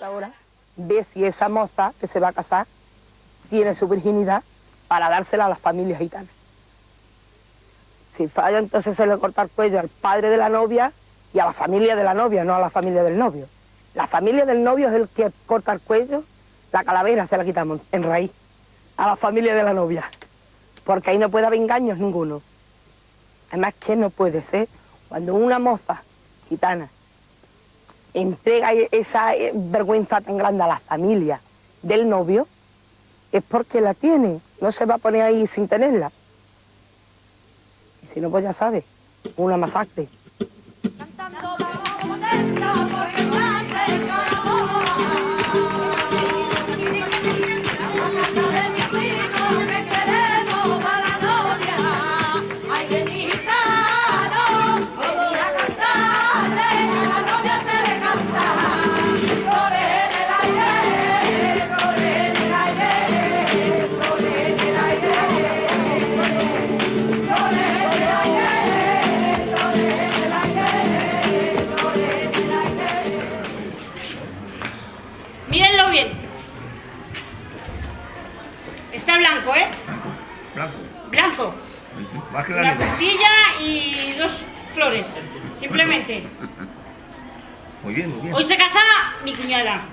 Ahora ve si esa moza que se va a casar tiene su virginidad para dársela a las familias gitanas. Si falla, entonces se le corta el cuello al padre de la novia y a la familia de la novia, no a la familia del novio. La familia del novio es el que corta el cuello, la calavera se la quitamos en raíz a la familia de la novia, porque ahí no puede haber engaños ninguno. Además, ¿qué no puede ser cuando una moza gitana entrega esa eh, vergüenza tan grande a la familia del novio? Es porque la tiene, no se va a poner ahí sin tenerla. Y si no, pues ya sabe, una masacre.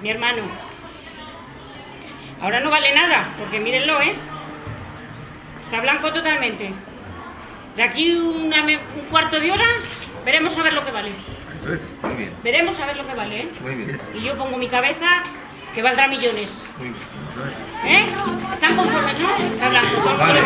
Mi hermano. Ahora no vale nada, porque mírenlo, ¿eh? Está blanco totalmente. De aquí un cuarto de hora veremos a ver lo que vale. muy bien. Veremos a ver lo que vale, ¿eh? Muy bien. Y yo pongo mi cabeza que valdrá millones. Muy bien. ¿Eh? ¿Están conformes, no? Está blanco, vale.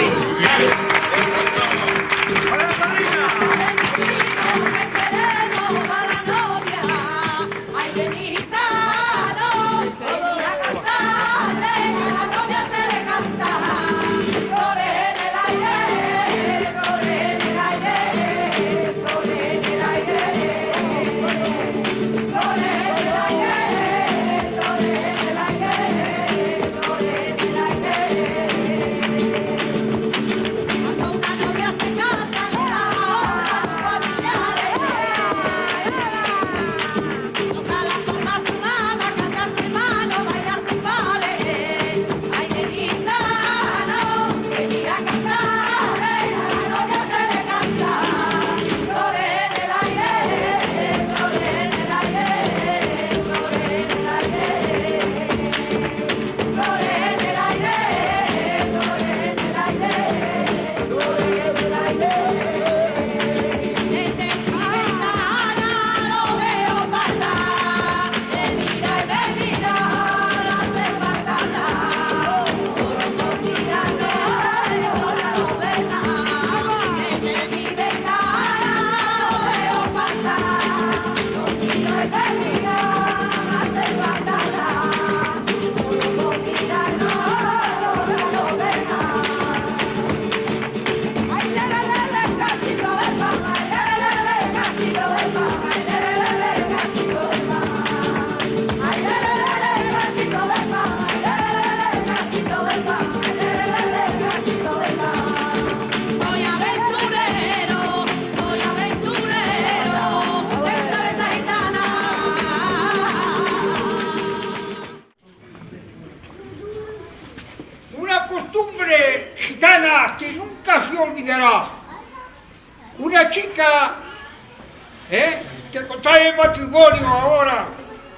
Ahora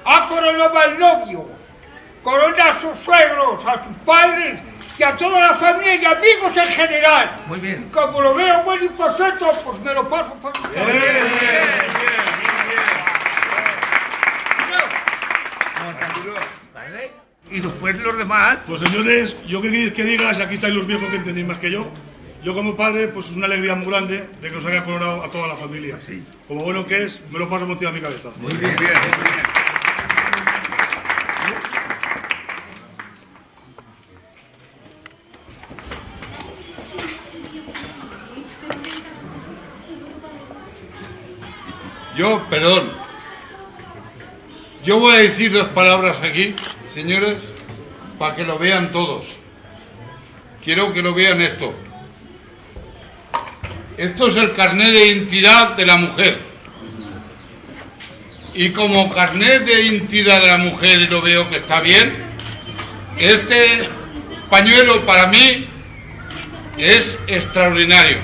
ha coronado al novio, corona a sus suegros, a sus padres y a toda la familia y amigos en general. Muy bien. Como lo veo bueno y perfecto, pues me lo paso por bien, bien, bien, Y después los demás. Pues señores, yo qué queréis que digas, aquí estáis los viejos que entendéis más que yo. Yo como padre, pues es una alegría muy grande de que os haya coronado a toda la familia. Sí. Como bueno que es, me lo paso por encima de mi cabeza. Muy bien, bien, muy bien. Yo, perdón, yo voy a decir dos palabras aquí, señores, para que lo vean todos. Quiero que lo vean esto. Esto es el carnet de identidad de la mujer. y como carnet de identidad de la mujer y lo veo que está bien, este pañuelo para mí es extraordinario.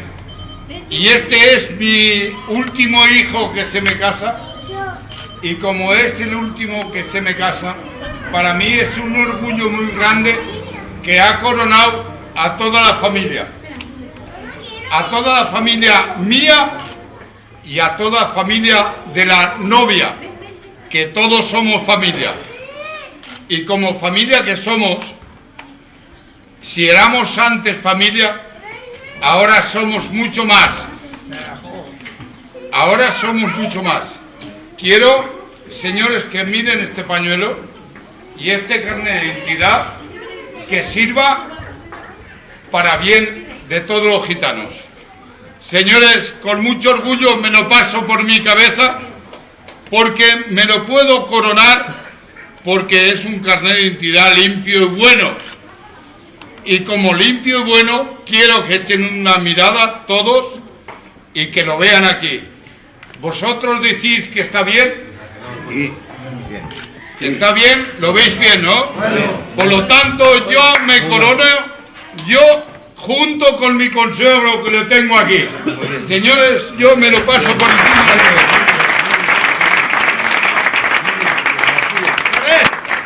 Y este es mi último hijo que se me casa y como es el último que se me casa, para mí es un orgullo muy grande que ha coronado a toda la familia. A toda la familia mía y a toda la familia de la novia, que todos somos familia. Y como familia que somos, si éramos antes familia, ahora somos mucho más. Ahora somos mucho más. Quiero, señores, que miren este pañuelo y este carnet de identidad que sirva para bien de todos los gitanos. Señores, con mucho orgullo me lo paso por mi cabeza porque me lo puedo coronar porque es un carnet de identidad limpio y bueno. Y como limpio y bueno, quiero que echen una mirada todos y que lo vean aquí. ¿Vosotros decís que está bien? Sí. ¿Está bien? ¿Lo veis bien, no? Por lo tanto, yo me corono, yo junto con mi consuegro que lo tengo aquí. Señores, yo me lo paso por encima de todo. A ver,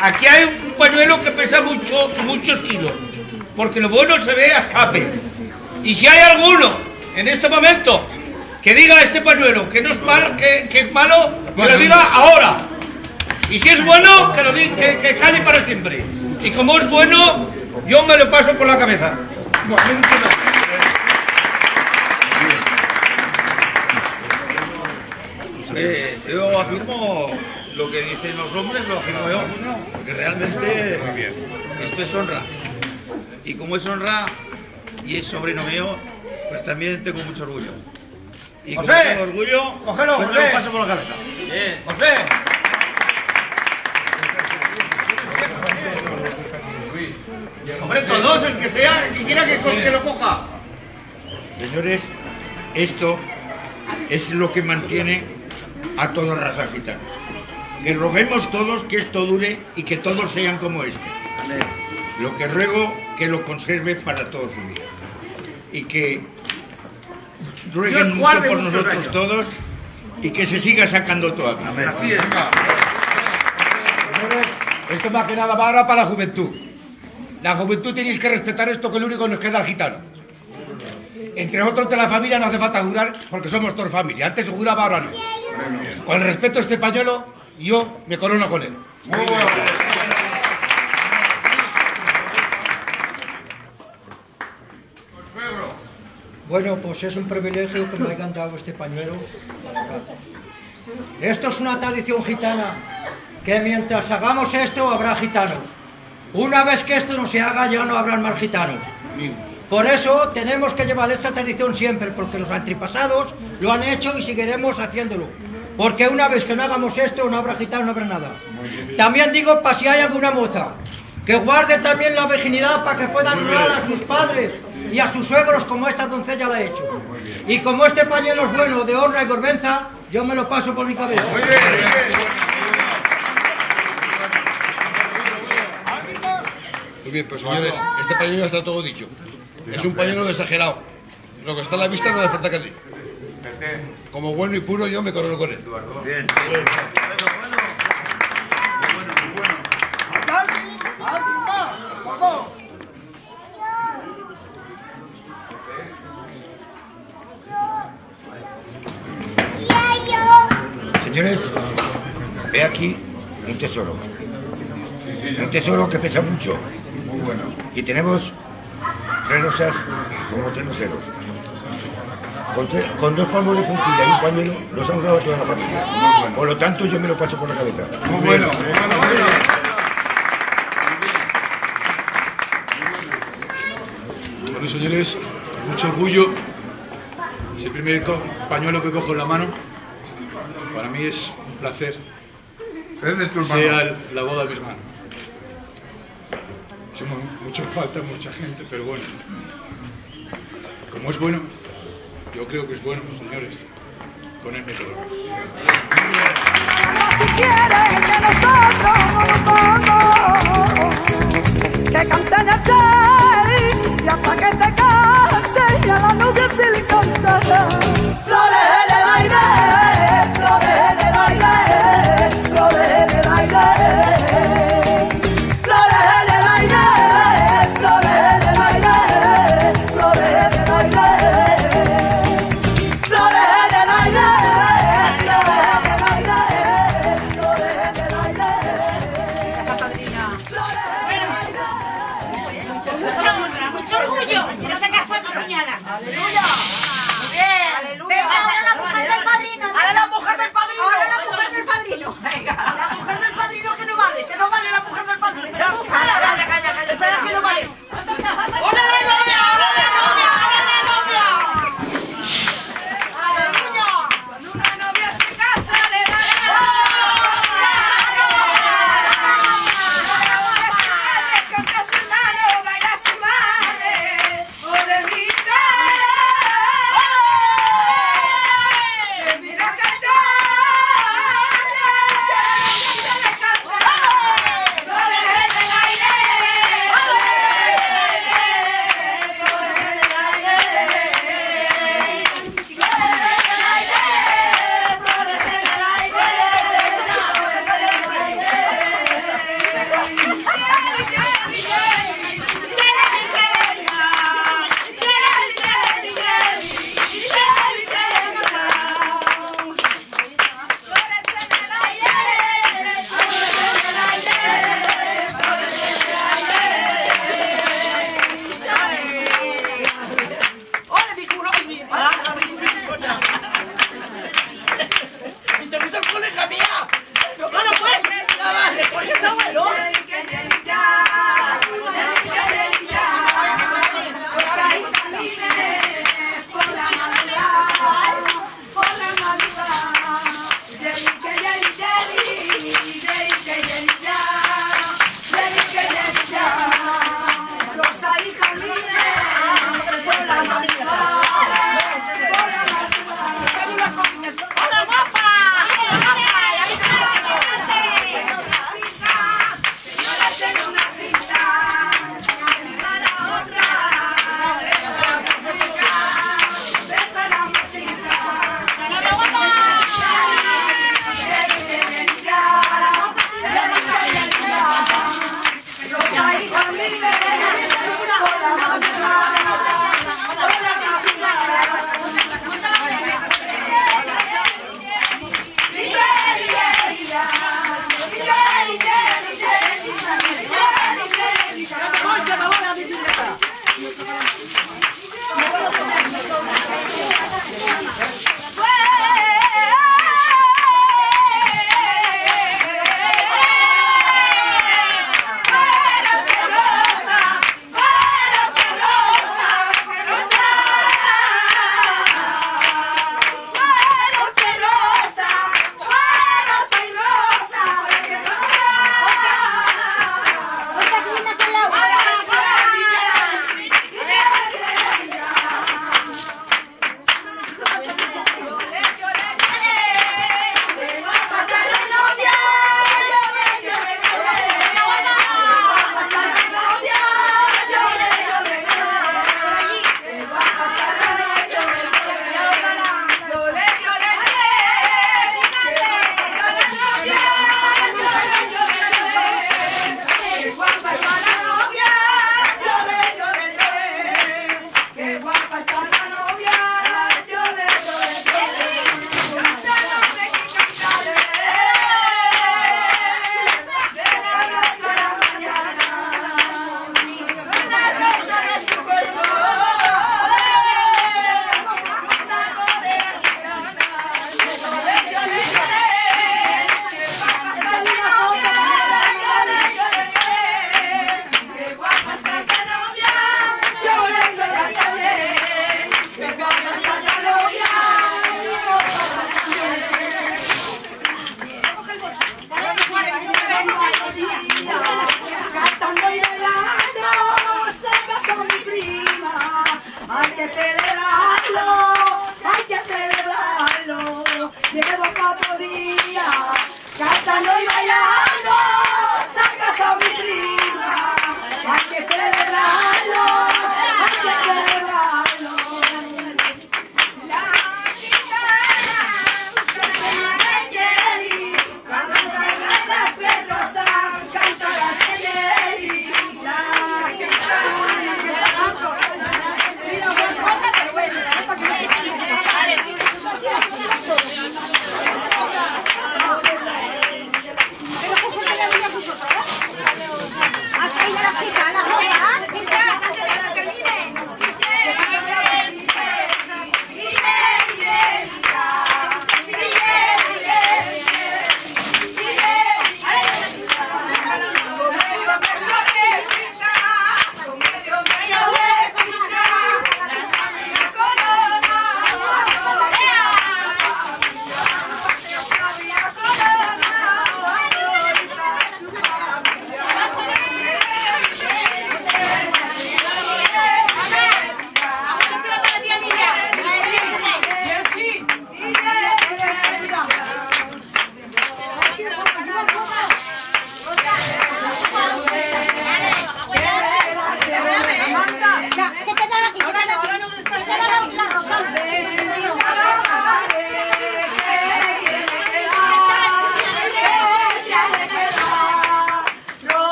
aquí hay un pañuelo que pesa mucho, muchos kilos, porque lo bueno se ve a escape. Y si hay alguno en este momento que diga este pañuelo que no es mal, que, que es malo, que lo diga ahora. Y si es bueno, que lo diga, que, que cale para siempre. Y como es bueno, yo me lo paso por la cabeza. Eh, yo afirmo lo que dicen los hombres, lo afirmo yo, porque realmente esto es honra. Y como es honra y es sobrino mío, pues también tengo mucho orgullo. Y José, tengo orgullo, cógelo, pues José. lo paso por la cabeza. José. Todos, el que sea, el que quiera que, que lo coja. Señores, esto es lo que mantiene a toda raza gitana. Que roguemos todos que esto dure y que todos sean como este. Lo que ruego que lo conserve para toda su vida. Y que rueguen mucho por nosotros años. todos y que se siga sacando todo aquí. Así es. Señores, esto más que nada va ahora para la juventud. La juventud tenéis que respetar esto que lo único que nos queda al gitano. Entre otros de la familia no hace falta jurar porque somos todos familia. Antes se juraba, ahora no. Con el respeto a este pañuelo, yo me corono con él. Bueno, pues es un privilegio que me hayan dado este pañuelo. Esto es una tradición gitana, que mientras hagamos esto habrá gitanos. Una vez que esto no se haga ya no habrán más gitanos. Por eso tenemos que llevar esta tradición siempre, porque los antepasados lo han hecho y seguiremos haciéndolo. Porque una vez que no hagamos esto no habrá gitanos, no habrá nada. También digo, para si hay alguna moza, que guarde también la virginidad para que puedan honrar a sus padres y a sus suegros como esta doncella la ha hecho. Y como este pañuelo es bueno de honra y vergüenza, yo me lo paso por mi cabeza. Muy bien, pues señores, este pañuelo ya está todo dicho. Es un pañuelo exagerado. Lo que está a la vista no hace falta que diga. Como bueno y puro yo me corono con él. Bien. Señores, ve aquí un tesoro. Un tesoro que pesa mucho. Y tenemos tres rosas como tres luceros. Con, con dos palmos de puntilla y un pañuelo los han grabado toda la familia. Por lo tanto, yo me lo paso por la cabeza. Muy bueno. Bueno, señores, con mucho orgullo, es el primer pañuelo que cojo en la mano. Para mí es un placer, Es de tu hermano. sea la boda de mi hermano echamos mucho falta mucha gente, pero bueno, como es bueno, yo creo que es bueno, señores, ponerme todo. Si